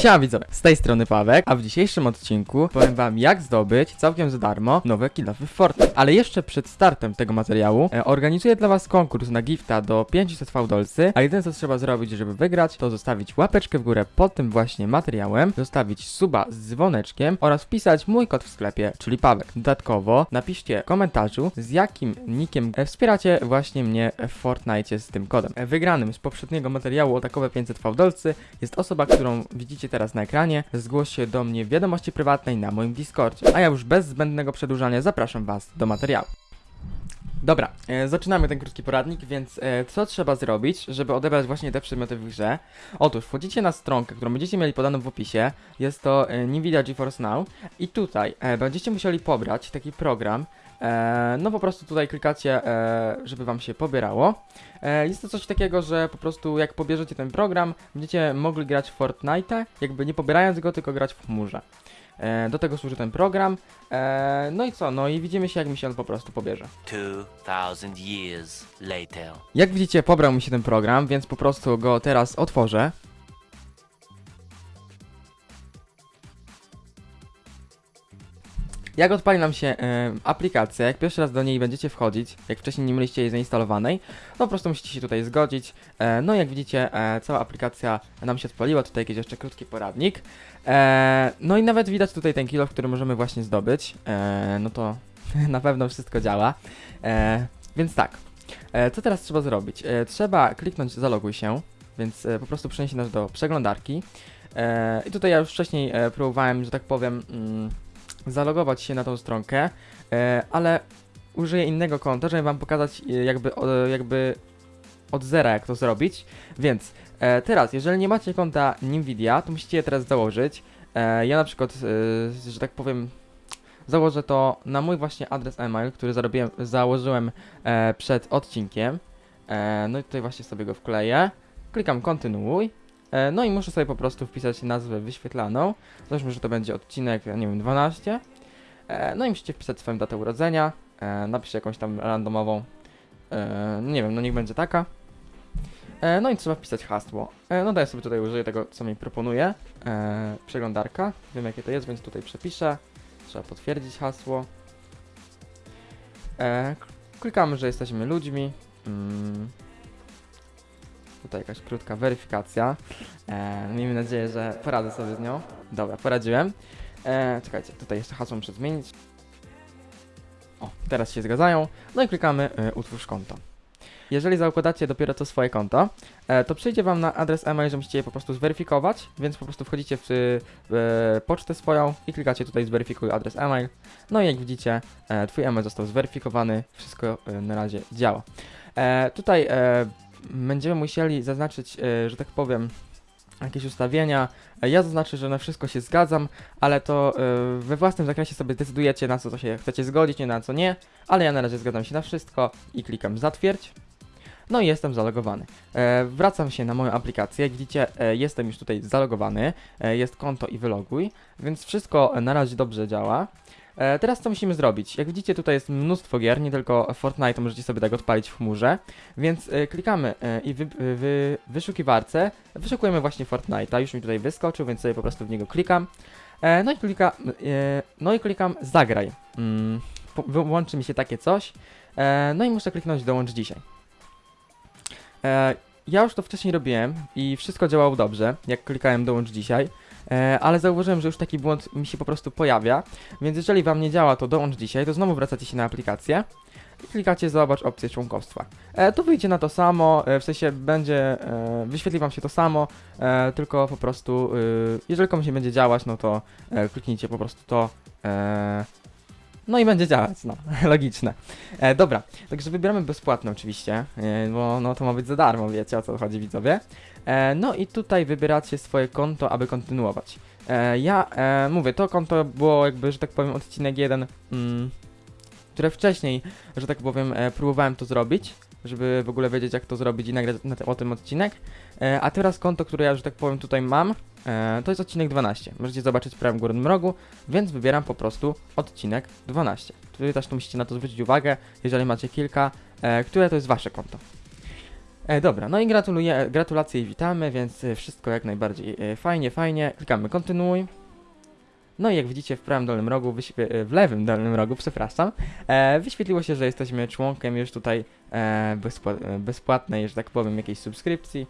Siema widzowie, z tej strony Pawek, a w dzisiejszym odcinku powiem wam jak zdobyć całkiem za darmo nowe kilofy w Fortnite. Ale jeszcze przed startem tego materiału e, organizuję dla was konkurs na gifta do 500 fałdolcy, a jedyne co trzeba zrobić, żeby wygrać, to zostawić łapeczkę w górę pod tym właśnie materiałem, zostawić suba z dzwoneczkiem oraz wpisać mój kod w sklepie, czyli Pawek. Dodatkowo napiszcie w komentarzu z jakim nickiem e, wspieracie właśnie mnie w Fortnite z tym kodem. E, Wygranym z poprzedniego materiału o takowe 500 fałdolcy jest osoba, którą widzicie teraz na ekranie. Zgłoś się do mnie w wiadomości prywatnej na moim Discordzie. A ja już bez zbędnego przedłużania zapraszam Was do materiału. Dobra, e, zaczynamy ten krótki poradnik, więc e, co trzeba zrobić, żeby odebrać właśnie te przedmioty w grze? Otóż wchodzicie na stronkę, którą będziecie mieli podaną w opisie, jest to e, Nvidia GeForce Now i tutaj e, będziecie musieli pobrać taki program, no po prostu tutaj klikacie, e, żeby wam się pobierało. E, jest to coś takiego, że po prostu jak pobierzecie ten program, będziecie mogli grać w Fortnite, jakby nie pobierając go, tylko grać w chmurze. E, do tego służy ten program. E, no i co? No i widzimy się, jak mi się on po prostu pobierze. 2000 years later. Jak widzicie, pobrał mi się ten program, więc po prostu go teraz otworzę. Jak odpali nam się e, aplikacja, jak pierwszy raz do niej będziecie wchodzić, jak wcześniej nie mieliście jej zainstalowanej, to po prostu musicie się tutaj zgodzić. E, no jak widzicie, e, cała aplikacja nam się odpaliła, tutaj jakiś jeszcze krótki poradnik. E, no i nawet widać tutaj ten kilo, który możemy właśnie zdobyć. E, no to na pewno wszystko działa. E, więc tak, E, co teraz trzeba zrobić? E, trzeba kliknąć zaloguj się, więc e, po prostu przeniesie nas do przeglądarki. E, I tutaj ja już wcześniej e, próbowałem, że tak powiem, mm, zalogować się na tą stronkę, e, ale użyję innego konta, żeby wam pokazać e, jakby, jakby od zera jak to zrobić. Więc e, teraz, jeżeli nie macie konta Nvidia, to musicie je teraz założyć. Ja na przykład, że tak powiem, założę to na mój właśnie adres e-mail, który założyłem przed odcinkiem. No i tutaj właśnie sobie go wkleję. Klikam kontynuuj. E, no i muszę sobie po prostu wpisać nazwę wyświetlaną. Załóżmy, że to będzie odcinek, nie wiem, 12. E, no i musicie wpisać swoją datę urodzenia. E, napiszę jakąś tam randomową. E, nie wiem, no niech będzie taka. No i trzeba wpisać hasło. No ja sobie tutaj użyję tego, co mi proponuje. Przeglądarka. Wiem jakie to jest, więc tutaj przepiszę. Trzeba potwierdzić hasło. Klikamy, że jesteśmy ludźmi. Tutaj jakaś krótka weryfikacja. E, miejmy nadzieję, że poradzę sobie z nią. Dobra, poradziłem. E, czekajcie, tutaj jeszcze hasło muszę zmienić. O, teraz się zgadzają. No i klikamy e, utwórz konto. Jeżeli zakładacie dopiero co swoje konto, e, to przyjdzie Wam na adres e-mail, że musicie je po prostu zweryfikować, więc po prostu wchodzicie w e, pocztę swoją i klikacie tutaj zweryfikuj adres e-mail. No i jak widzicie, e, Twój e-mail został zweryfikowany, wszystko e, na razie działa. E, tutaj e, będziemy musieli zaznaczyć, e, że tak powiem, jakieś ustawienia. E, Ja zaznaczę, że na wszystko się zgadzam, ale to e, we własnym zakresie sobie decydujecie na co to się chcecie zgodzić, nie na co nie, ale ja na razie zgadzam się na wszystko i klikam zatwierdź. No i jestem zalogowany. Wracam się na moją aplikację. Jak widzicie, jestem już tutaj zalogowany. Jest konto i wyloguj, więc wszystko na razie dobrze działa. E, teraz co musimy zrobić? Jak widzicie, tutaj jest mnóstwo gier, nie tylko Fortnite, możecie sobie tak odpalić w chmurze. Więc e, klikamy e, i wy, wy, wyszukiwarce wyszukujemy właśnie Fortnite'a. Już mi tutaj wyskoczył, więc sobie po prostu w niego klikam. No i klika, no i klikam zagraj. Mm, wyłączy mi się takie coś. No i muszę kliknąć dołącz dzisiaj. Ja już to wcześniej robiłem i wszystko działało dobrze, jak klikałem dołącz dzisiaj, ale zauważyłem, że już taki błąd mi się po prostu pojawia, więc jeżeli wam nie działa to dołącz dzisiaj, to znowu wracacie się na aplikację i klikacie zobacz opcję członkostwa. E, tu wyjdzie na to samo, e, w sensie będzie, e, wyświetli wam się to samo, e, tylko po prostu, y, jeżeli komuś nie będzie działać, no to e, kliknijcie po prostu to, e, no i będzie działać, no, logiczne. E, dobra, także wybieramy bezpłatne oczywiście, e, bo no to ma być za darmo, wiecie o co chodzi widzowie. E, no i tutaj wybieracie swoje konto, aby kontynuować. E, ja e, mówię, to konto było jakby, że tak powiem, odcinek jeden, mm, które wcześniej, że tak powiem, e, próbowałem to zrobić, żeby w ogóle wiedzieć jak to zrobić i nagrać o tym odcinek. E, a teraz konto, które ja, że tak powiem, tutaj mam, e, to jest odcinek 12. Możecie zobaczyć w prawym górnym rogu, więc wybieram po prostu odcinek 12. Tutaj też tu musicie na to zwrócić uwagę, jeżeli macie kilka, e, które to jest wasze konto. E, dobra, no i gratuluję, gratulacje i witamy, więc wszystko jak najbardziej fajnie, fajnie. Klikamy kontynuuj. No i jak widzicie w prawym dolnym rogu, w lewym dolnym rogu, przepraszam, wyświetliło się, że jesteśmy członkiem już tutaj bezpła- bezpłatnej, że tak powiem, jakiejś subskrypcji.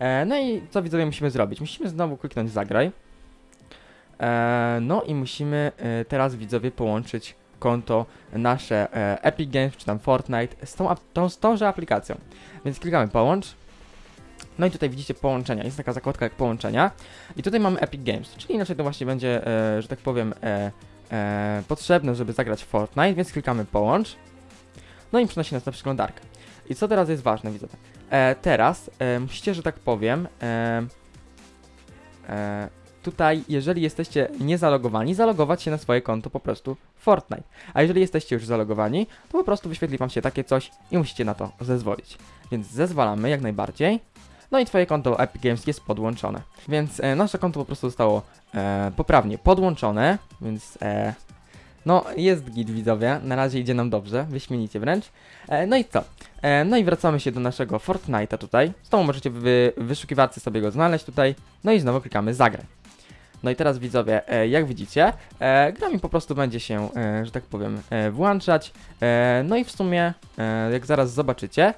E, no i co widzowie musimy zrobić? Musimy znowu kliknąć zagraj. E, no i musimy e, teraz widzowie połączyć konto nasze e, Epic Games czy tam Fortnite z tą, tą, z tąże aplikacją. Więc klikamy połącz. No i tutaj widzicie połączenia. Jest taka zakładka jak połączenia. I tutaj mamy Epic Games, czyli inaczej to właśnie będzie, e, że tak powiem, e, potrzebne, żeby zagrać Fortnite, więc klikamy połącz. No i przenosi nas na przeglądarkę. I co teraz jest ważne, widzowie? E, teraz e, musicie, że tak powiem, e, e, tutaj, jeżeli jesteście niezalogowani, zalogować się na swoje konto po prostu Fortnite. A jeżeli jesteście już zalogowani, to po prostu wyświetli wam się takie coś i musicie na to zezwolić. Więc zezwalamy jak najbardziej. No i twoje konto Epic Games jest podłączone. Więc e, nasze konto po prostu zostało e, poprawnie podłączone, więc e, no jest git widzowie, na razie idzie nam dobrze, wyśmienicie wręcz. E, no i co? E, no i wracamy się do naszego Fortnite'a tutaj. Znowu możecie w wyszukiwarce sobie go znaleźć tutaj. No i znowu klikamy zagraj. No i teraz widzowie, e, jak widzicie, e, gra mi po prostu będzie się, e, że tak powiem, włączać. No i w sumie, jak zaraz zobaczycie,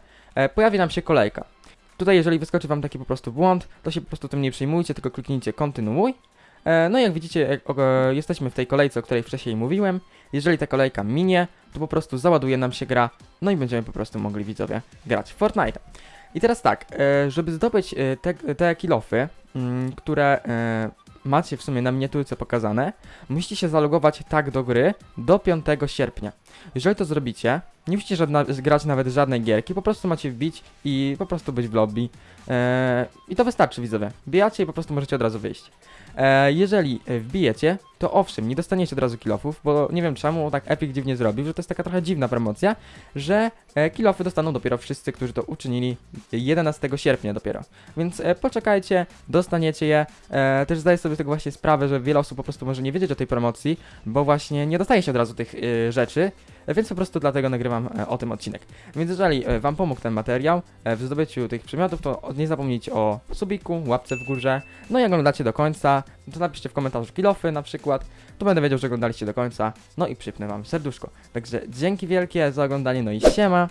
pojawi nam się kolejka. Tutaj jeżeli wyskoczy wam taki po prostu błąd, to się po prostu tym nie przejmujcie, tylko kliknijcie kontynuuj. E, no jak widzicie, e, jesteśmy w tej kolejce, o której wcześniej mówiłem. Jeżeli ta kolejka minie, to po prostu załaduje nam się gra, no i będziemy po prostu mogli widzowie grać w Fortnite. I teraz tak, e, żeby zdobyć te, te kilofy, mm, które macie w sumie na miniaturce pokazane, musicie się zalogować tak do gry do 5 sierpnia. Jeżeli to zrobicie, nie musicie żadna, grać nawet żadnej gierki, po prostu macie wbić i po prostu być w lobby. E, I to wystarczy widzowie. Wbijacie i po prostu możecie od razu wyjść. E, jeżeli wbijecie, to owszem, nie dostaniecie od razu kilofów, bo nie wiem czemu tak Epic dziwnie zrobił, że to jest taka trochę dziwna promocja, że e, kilofy dostaną dopiero wszyscy, którzy to uczynili 11 sierpnia dopiero. Więc e, poczekajcie, dostaniecie je. E, też zdaję sobie tego właśnie sprawę, że wiele osób po prostu może nie wiedzieć o tej promocji, bo właśnie nie dostaje się od razu tych e, rzeczy, więc po prostu dlatego nagrywam e, o tym odcinek. Więc jeżeli Wam pomógł ten materiał e, w zdobyciu tych przedmiotów, to nie zapomnijcie o subiku, łapce w górze, no i oglądacie do końca, to napiszcie w komentarzu kilofy na przykład, to będę wiedział, że oglądaliście do końca, no i przypnę Wam serduszko. Także dzięki wielkie za oglądanie, no i siema!